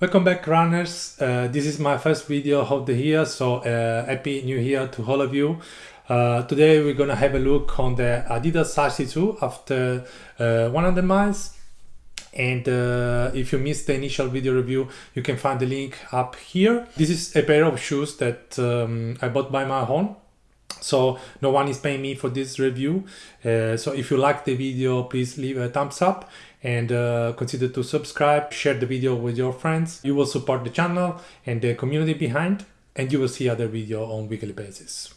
Welcome back runners, uh, this is my first video of the year, so uh, happy new year to all of you. Uh, today we're gonna have a look on the Adidas RC2 after uh, 100 miles and uh, if you missed the initial video review you can find the link up here. This is a pair of shoes that um, I bought by my own so no one is paying me for this review. Uh, so if you like the video please leave a thumbs up and uh, consider to subscribe share the video with your friends. You will support the channel and the community behind and you will see other video on weekly basis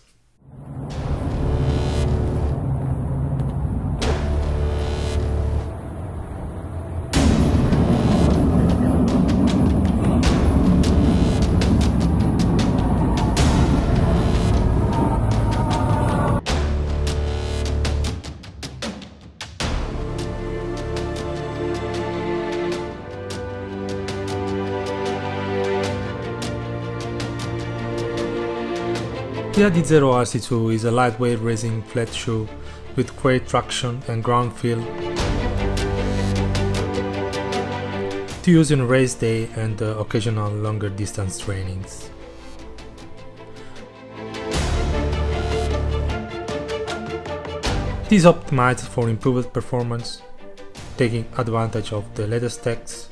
The Adizero RC2 is a lightweight racing flat shoe with great traction and ground feel to use in race day and uh, occasional longer distance trainings. It is optimized for improved performance, taking advantage of the latest techs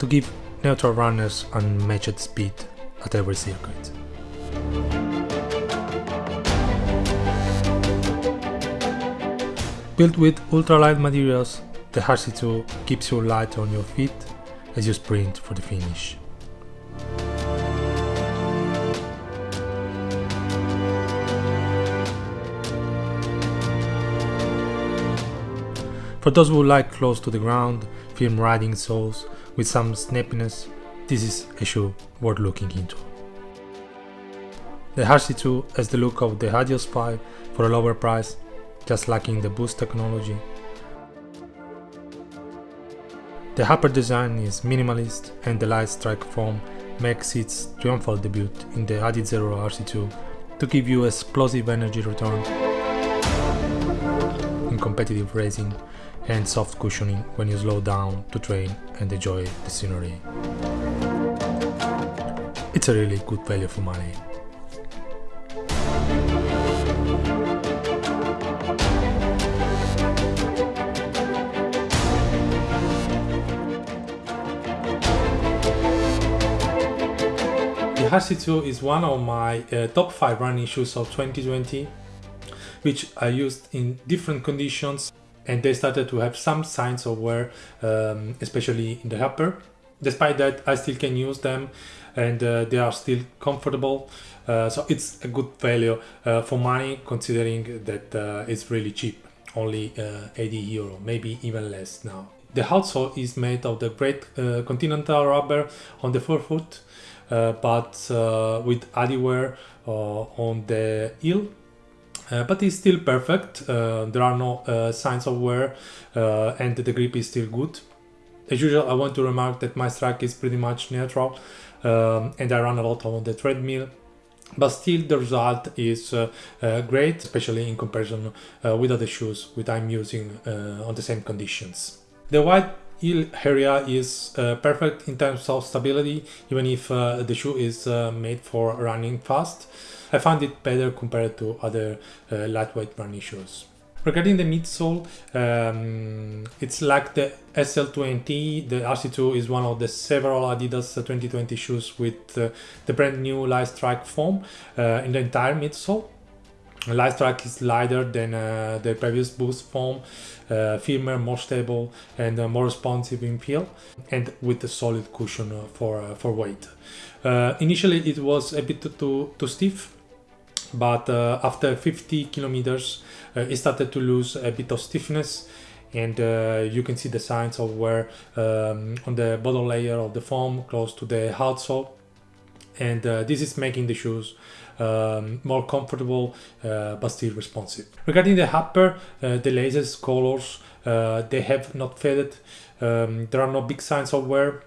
to give neutral runners unmatched speed at every circuit. Built with ultralight materials, the RC2 keeps you light on your feet as you sprint for the finish. For those who like close to the ground, firm riding soles with some snappiness, this is a shoe worth looking into. The RC2 has the look of the Adios Spy for a lower price just lacking the boost technology. The upper design is minimalist and the light strike foam makes its triumphal debut in the Adizero RC2 to give you explosive energy return in competitive racing and soft cushioning when you slow down to train and enjoy the scenery. It's a really good value for money. RC2 is one of my uh, top 5 running shoes of 2020 which I used in different conditions and they started to have some signs of wear um, especially in the upper. Despite that I still can use them and uh, they are still comfortable uh, so it's a good value uh, for money considering that uh, it's really cheap only uh, 80 euro maybe even less now. The outsole is made of the great continental rubber on the forefoot uh, but uh, with Adiwear uh, on the heel. Uh, but it's still perfect. Uh, there are no uh, signs of wear and the grip is still good. As usual I want to remark that my strike is pretty much neutral um, and I run a lot on the treadmill. But still the result is great especially in comparison with other shoes which I'm using on the same conditions the white heel area is uh, perfect in terms of stability even if uh, the shoe is uh, made for running fast. I find it better compared to other uh, lightweight running shoes. Regarding the midsole, um, it's like the SL20, the RC2 is one of the several Adidas 2020 shoes with uh, the brand new Light Strike foam uh, in the entire midsole. Strike is lighter than uh, the previous Boost foam, uh, firmer, more stable and uh, more responsive in feel and with a solid cushion uh, for, uh, for weight. Uh, initially it was a bit too, too stiff but after 50 kilometers it started to lose a bit of stiffness and you can see the signs of wear um, on the bottom layer of the foam close to the outsole and this is making the shoes um, more comfortable uh, but still responsive. Regarding the upper, uh, the lasers colors, uh, they have not faded. Um, there are no big signs of wear.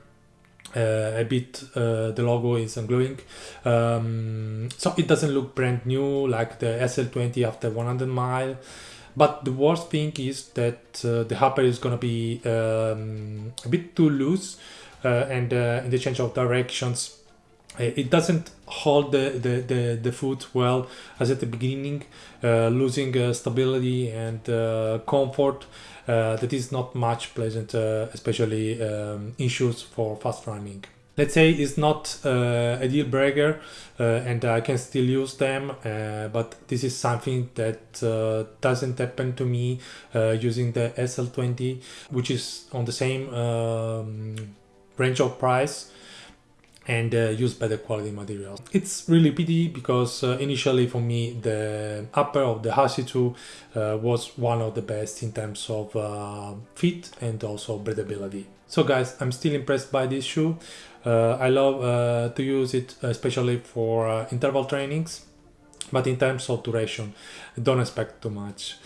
Uh, a bit uh, the logo is ungluing um, so it doesn't look brand new like the SL20 after 100 mile but the worst thing is that uh, the upper is gonna be um, a bit too loose and in the change of directions it doesn't hold the, the, the, the, foot well as at the beginning, uh, losing uh, stability and uh, comfort. that is not much pleasant, especially um, issues for fast running let's say it's not uh, a deal breaker uh, and I can still use them uh, but this is something that doesn't happen to me using the SL20 which is on the same um, range of price and uh, use better quality materials. It's really pity because uh, initially for me the upper of the Hasi 2 uh, was one of the best in terms of uh, fit and also breathability. So guys, I'm still impressed by this shoe. Uh, I love uh, to use it especially for interval trainings, but in terms of duration, don't expect too much.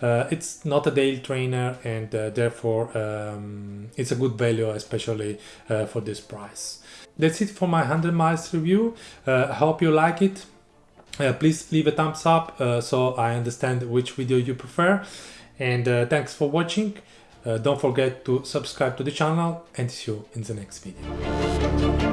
Uh, it's not a daily trainer and uh, therefore um, it's a good value especially uh, for this price. That's it for my 100 miles review. Uh, i hope you like it. Uh, please leave a thumbs up uh, so i understand which video you prefer. And thanks for watching. Don't forget to subscribe to the channel and see you in the next video